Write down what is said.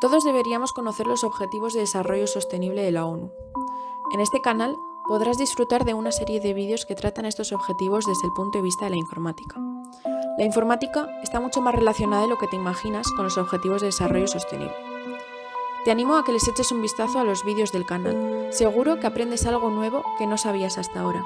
Todos deberíamos conocer los Objetivos de Desarrollo Sostenible de la ONU. En este canal podrás disfrutar de una serie de vídeos que tratan estos objetivos desde el punto de vista de la informática. La informática está mucho más relacionada de lo que te imaginas con los Objetivos de Desarrollo Sostenible. Te animo a que les eches un vistazo a los vídeos del canal. Seguro que aprendes algo nuevo que no sabías hasta ahora.